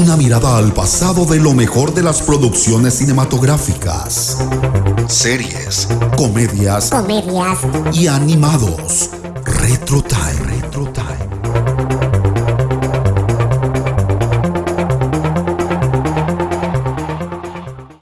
una mirada al pasado de lo mejor de las producciones cinematográficas, series, comedias, y animados. Retro Time.